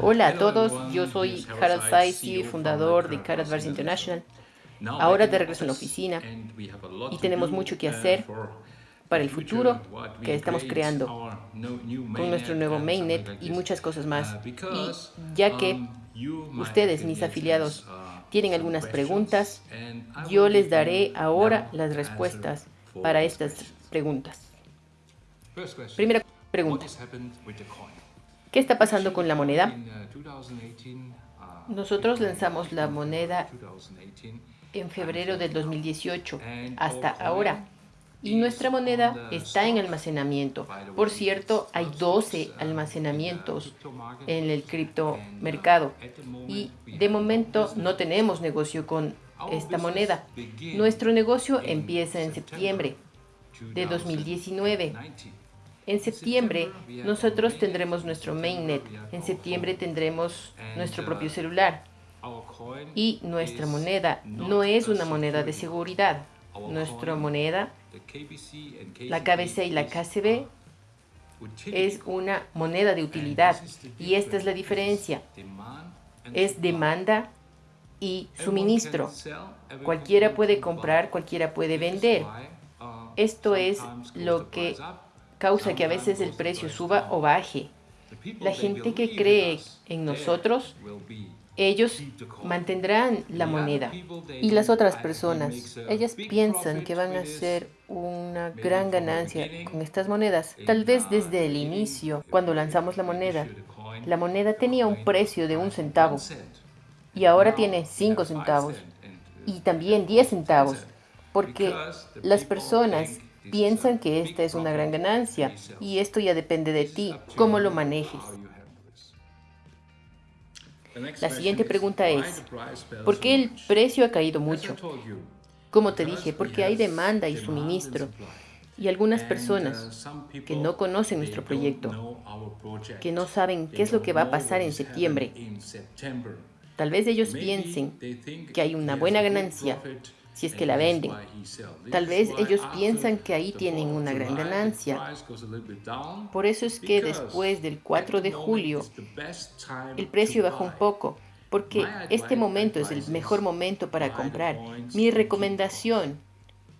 Hola a todos, yo soy Harald Saisi, fundador de Car Advice International. Ahora de regreso en la oficina y tenemos mucho que hacer para el futuro que estamos creando con nuestro nuevo mainnet y muchas cosas más. Y ya que ustedes, mis afiliados, tienen algunas preguntas, yo les daré ahora las respuestas para estas preguntas. Primera pregunta. ¿Qué está pasando con la moneda? Nosotros lanzamos la moneda en febrero del 2018 hasta ahora. Y nuestra moneda está en almacenamiento. Por cierto, hay 12 almacenamientos en el criptomercado. Y de momento no tenemos negocio con esta moneda. Nuestro negocio empieza en septiembre de 2019. En septiembre nosotros tendremos nuestro mainnet. En septiembre tendremos nuestro propio celular. Y nuestra moneda no es una moneda de seguridad. Nuestra moneda, la KBC y la KCB, es una moneda de utilidad. Y esta es la diferencia. Es demanda y suministro. Cualquiera puede comprar, cualquiera puede vender. Esto es lo que causa que a veces el precio suba o baje. La gente que cree en nosotros, ellos mantendrán la moneda. Y las otras personas, ellas piensan que van a hacer una gran ganancia con estas monedas. Tal vez desde el inicio, cuando lanzamos la moneda, la moneda tenía un precio de un centavo y ahora tiene cinco centavos y también diez centavos, porque las personas piensan que esta es una gran ganancia y esto ya depende de ti, cómo lo manejes. La siguiente pregunta es, ¿por qué el precio ha caído mucho? Como te dije, porque hay demanda y suministro. Y algunas personas que no conocen nuestro proyecto, que no saben qué es lo que va a pasar en septiembre, tal vez ellos piensen que hay una buena ganancia si es que la venden. Tal vez ellos piensan que ahí tienen una gran ganancia. Por eso es que después del 4 de julio el precio bajó un poco, porque este momento es el mejor momento para comprar. Mi recomendación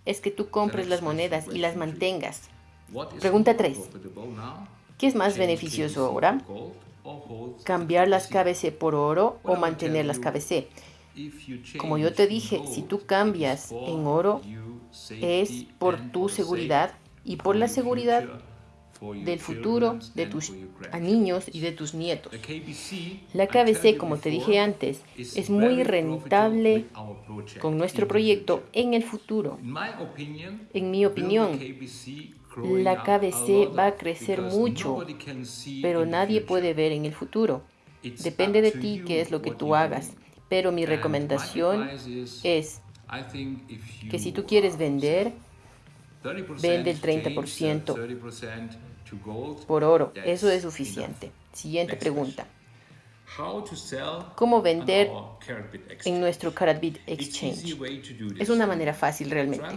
es que tú compres las monedas y las mantengas. Pregunta 3. ¿Qué es más beneficioso ahora? ¿Cambiar las KBC por oro o mantener las KBC? Como yo te dije, si tú cambias en oro, es por tu seguridad y por la seguridad del futuro de tus niños y de tus nietos. La KBC, como te dije antes, es muy rentable con nuestro proyecto en el futuro. En mi opinión, la KBC va a crecer mucho, pero nadie puede ver en el futuro. Depende de ti qué es lo que tú hagas. Pero mi recomendación es que si tú quieres vender, vende el 30% por oro. Eso es suficiente. Siguiente pregunta. ¿Cómo vender en nuestro Karatbit Exchange? Es una manera fácil realmente.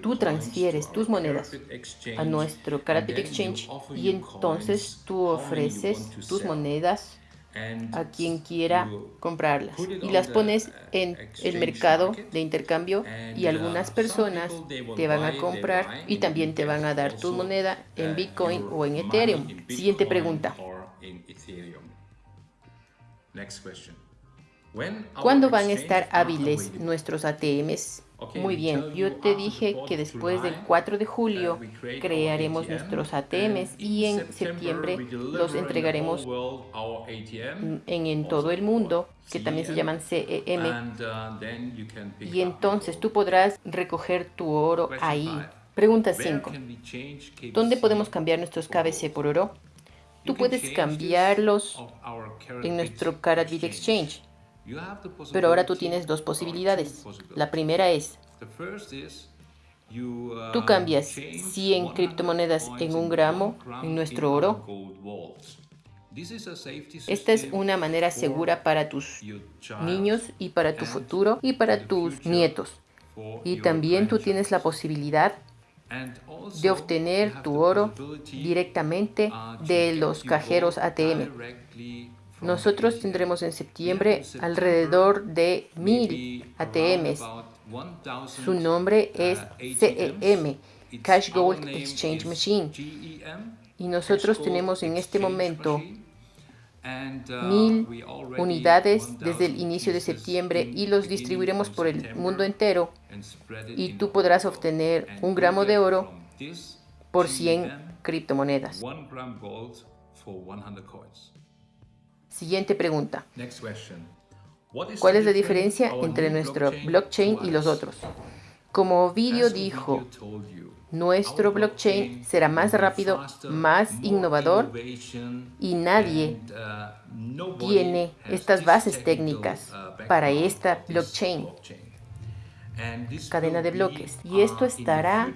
Tú transfieres tus monedas a nuestro Karatbit Exchange y entonces tú ofreces tus monedas a quien quiera comprarlas. y las pones en el mercado de intercambio y algunas personas te van a comprar y también te van a dar tu moneda en Bitcoin o en Ethereum. Siguiente pregunta. ¿Cuándo van a estar hábiles nuestros ATMs muy bien, yo te dije que después del 4 de julio crearemos nuestros ATMs y en septiembre los entregaremos en, en todo el mundo, que también se llaman CEM. Y entonces tú podrás recoger tu oro ahí. Pregunta 5. ¿Dónde podemos cambiar nuestros KBC por oro? Tú puedes cambiarlos en nuestro Karatbit Exchange. Pero ahora tú tienes dos posibilidades. La primera es, tú cambias 100 criptomonedas en un gramo en nuestro oro. Esta es una manera segura para tus niños y para tu futuro y para tus nietos. Y también tú tienes la posibilidad de obtener tu oro directamente de los cajeros ATM Nosotros tendremos en septiembre alrededor de mil ATMs. Su nombre es CEM, Cash Gold Exchange Machine. Y nosotros tenemos en este momento mil unidades desde el inicio de septiembre y los distribuiremos por el mundo entero y tú podrás obtener un gramo de oro por 100 criptomonedas. Siguiente pregunta. ¿Cuál es la diferencia entre nuestro blockchain y los otros? Como Ovidio dijo, nuestro blockchain será más rápido, más innovador y nadie tiene estas bases técnicas para esta blockchain, cadena de bloques. Y esto estará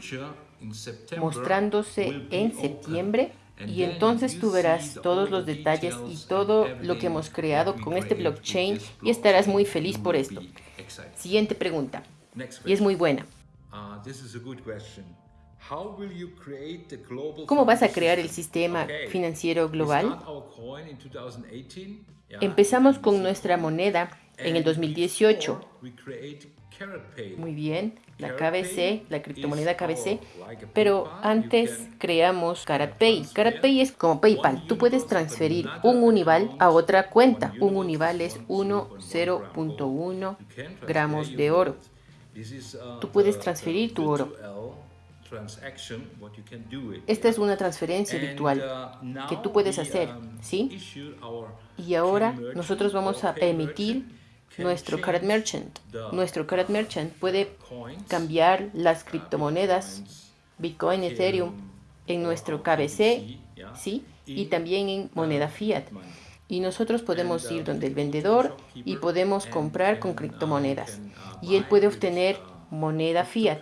mostrándose en septiembre y entonces tú verás todos los detalles y todo lo que hemos creado con este blockchain y estarás muy feliz por esto. Siguiente pregunta. Y es muy buena. ¿Cómo vas a crear el sistema financiero global? Empezamos con nuestra moneda en el 2018. Muy bien, la KBC, la criptomoneda KBC, pero antes creamos CaratPay. CaratPay es como PayPal. Tú puedes transferir un Unival a otra cuenta. Un Unival es 1,0.1 gramos de oro. Tú puedes transferir tu oro. Esta es una transferencia virtual uh, que tú puedes hacer, um, ¿sí? Y ahora nosotros vamos a emitir nuestro Card Merchant. Nuestro Card Merchant puede cambiar las criptomonedas, Bitcoin, Ethereum, en nuestro KBC, ¿sí? Y también en moneda fiat. Y nosotros podemos ir donde el vendedor y podemos comprar con criptomonedas. Y él puede obtener moneda fiat.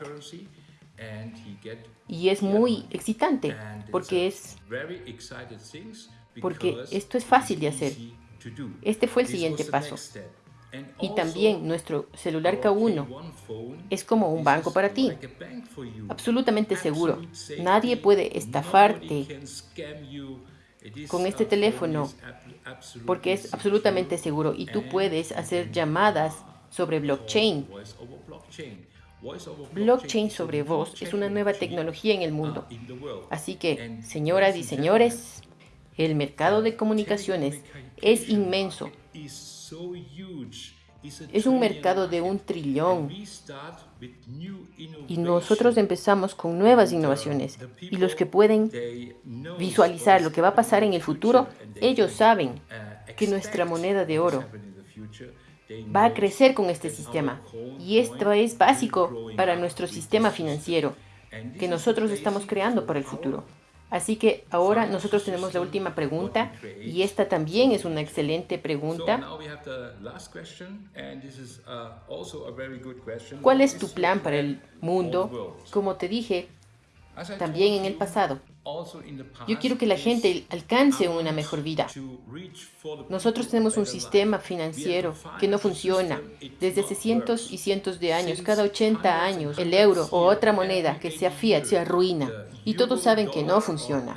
Y es muy excitante porque es porque esto es fácil de hacer. Este fue el siguiente paso. Y también nuestro celular K1 es como un banco para ti, absolutamente seguro. Nadie puede estafarte con este teléfono porque es absolutamente seguro y tú puedes hacer llamadas sobre blockchain. Blockchain. Sobre voz es una nueva tecnología en el mundo. Así que, señoras y señores, el mercado de comunicaciones es inmenso es un mercado de un trillón. Y nosotros empezamos con nuevas innovaciones. Y los que pueden visualizar lo que va a pasar en el futuro, ellos saben que nuestra moneda de oro va a crecer con este sistema. y esto es básico para nuestro sistema financiero que nosotros estamos creando para el futuro. Así que ahora nosotros tenemos la última pregunta y esta también es una excelente pregunta. ¿Cuál es tu plan para el mundo? Como te dije, también en el pasado. Yo quiero que la gente alcance una mejor vida. Nosotros tenemos un sistema financiero que no funciona. Desde hace cientos y cientos de años, cada 80 años, el euro o otra moneda que sea fiat se arruina. Y todos saben que no funciona.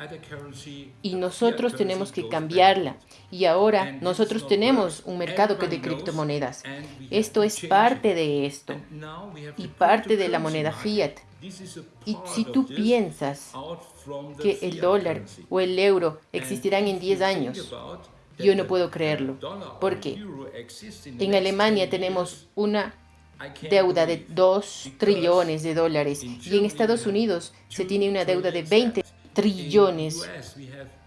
Y nosotros tenemos que cambiarla. Y ahora nosotros tenemos un mercado de criptomonedas. Esto es parte de esto. Y parte de la moneda fiat. Y si tú piensas que el dólar o el euro existirán en 10 años, yo no puedo creerlo. Porque en Alemania tenemos una deuda de 2 trillones de dólares y en Estados Unidos se tiene una deuda de 20 trillones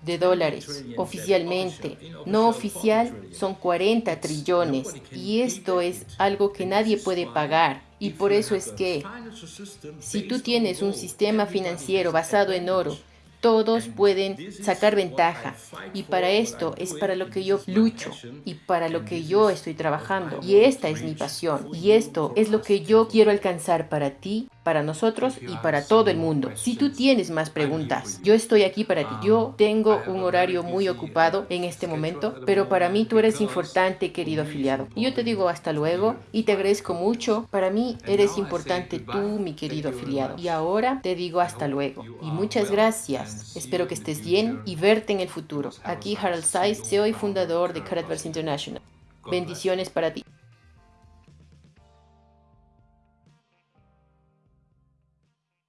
de dólares oficialmente. No oficial son 40 trillones y esto es algo que nadie puede pagar. Y por eso es que si tú tienes un sistema financiero basado en oro, todos pueden sacar ventaja. Y para esto es para lo que yo lucho y para lo que yo estoy trabajando. Y esta es mi pasión. Y esto es lo que yo quiero alcanzar para ti para nosotros y para todo el mundo. Si tú tienes más preguntas, yo estoy aquí para ti. Yo tengo un horario muy ocupado en este momento, pero para mí tú eres importante, querido afiliado. Y yo te digo hasta luego y te agradezco mucho. Para mí eres importante tú, mi querido afiliado. Y ahora te digo hasta luego y muchas gracias. Espero que estés bien y verte en el futuro. Aquí Harold Saiz, CEO y fundador de Caratverse International. Bendiciones para ti.